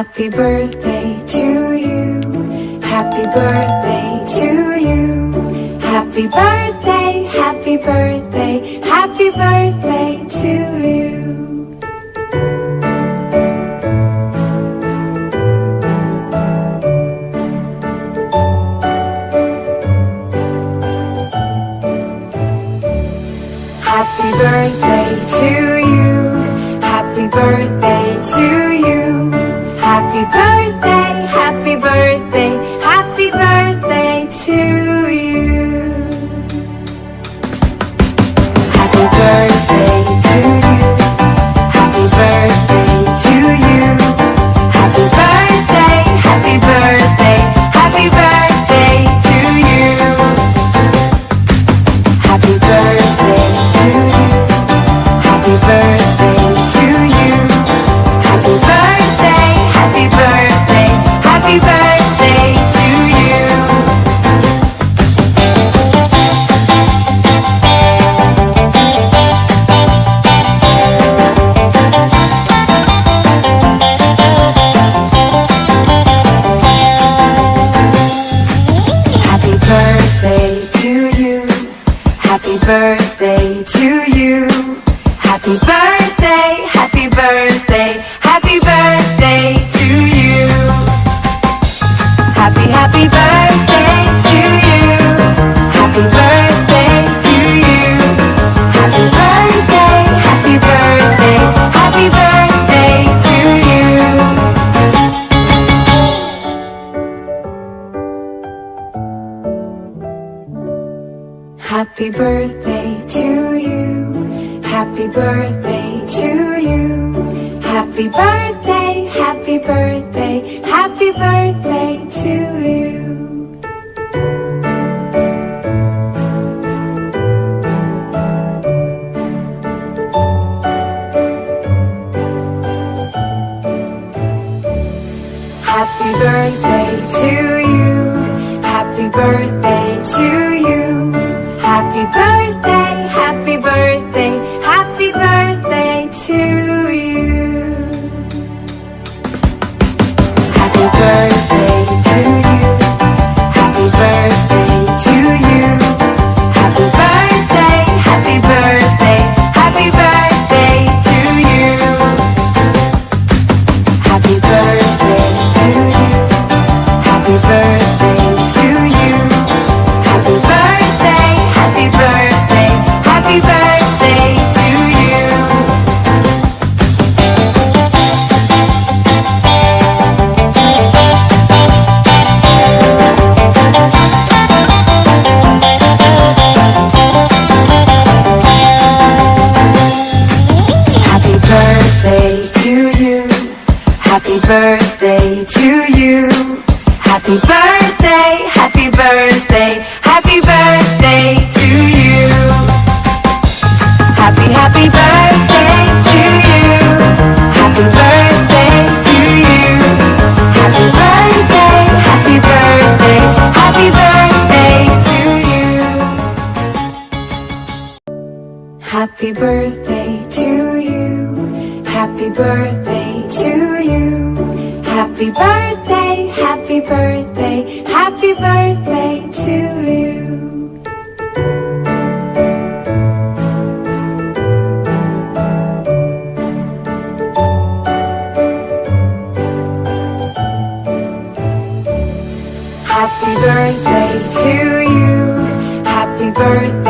Happy birthday to you. Happy birthday to you. Happy birthday, happy birthday, happy birthday to you. Happy birthday birthday to Happy birthday to you. Happy birthday to you. Happy birthday, happy birthday, happy birthday to you. Happy birthday to you. Happy birthday to you. Birthday, birthday to you. Happy birthday, happy birthday, happy birthday to you. Happy, happy birthday to you. Happy birthday to you. Happy birthday, happy birthday, happy birthday to you. Happy birthday to you. Happy birthday to you. Happy birthday, happy birthday, happy birthday to you. Happy birthday to you. Happy birthday